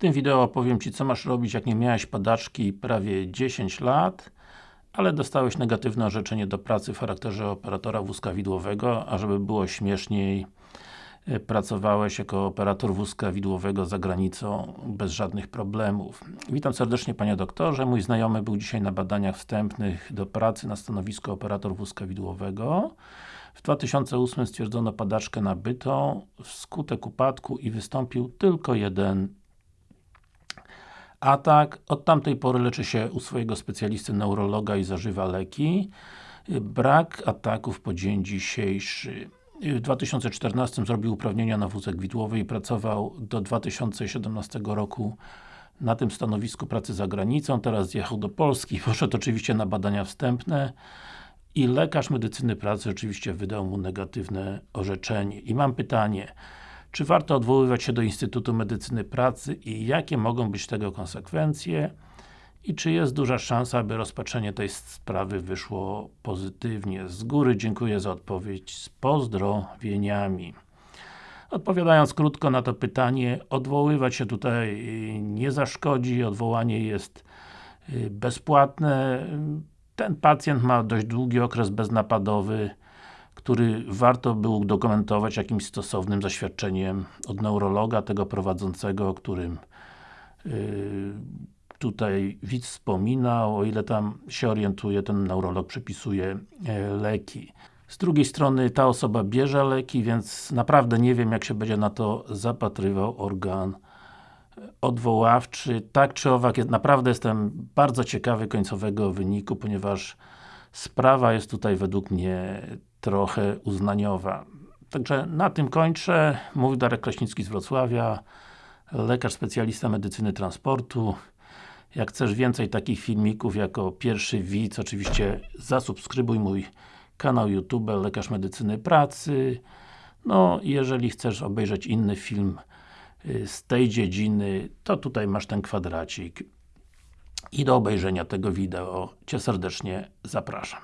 tym wideo opowiem Ci, co masz robić, jak nie miałeś padaczki prawie 10 lat, ale dostałeś negatywne orzeczenie do pracy w charakterze operatora wózka widłowego, a żeby było śmieszniej, e, pracowałeś jako operator wózka widłowego za granicą bez żadnych problemów. Witam serdecznie Panie doktorze, mój znajomy był dzisiaj na badaniach wstępnych do pracy na stanowisku operator wózka widłowego. W 2008 stwierdzono padaczkę nabytą wskutek upadku i wystąpił tylko jeden atak. Od tamtej pory leczy się u swojego specjalisty neurologa i zażywa leki. Brak ataków po dzień dzisiejszy. W 2014 zrobił uprawnienia na wózek widłowy i pracował do 2017 roku na tym stanowisku pracy za granicą, teraz zjechał do Polski, poszedł oczywiście na badania wstępne i lekarz medycyny pracy oczywiście wydał mu negatywne orzeczenie. I mam pytanie, czy warto odwoływać się do Instytutu Medycyny Pracy i jakie mogą być tego konsekwencje? I czy jest duża szansa, aby rozpatrzenie tej sprawy wyszło pozytywnie? Z góry dziękuję za odpowiedź, z pozdrowieniami. Odpowiadając krótko na to pytanie, odwoływać się tutaj nie zaszkodzi, odwołanie jest y, bezpłatne. Ten pacjent ma dość długi okres beznapadowy, który warto by udokumentować jakimś stosownym zaświadczeniem od neurologa, tego prowadzącego, o którym yy, tutaj widz wspominał, o ile tam się orientuje, ten neurolog przepisuje e, leki. Z drugiej strony ta osoba bierze leki, więc naprawdę nie wiem jak się będzie na to zapatrywał organ odwoławczy. Tak czy owak, naprawdę jestem bardzo ciekawy końcowego wyniku, ponieważ sprawa jest tutaj według mnie trochę uznaniowa. Także na tym kończę. Mówił Darek Kraśnicki z Wrocławia, lekarz specjalista medycyny transportu. Jak chcesz więcej takich filmików jako pierwszy widz, oczywiście zasubskrybuj mój kanał YouTube Lekarz Medycyny Pracy. No, jeżeli chcesz obejrzeć inny film y, z tej dziedziny, to tutaj masz ten kwadracik. I do obejrzenia tego wideo Cię serdecznie zapraszam.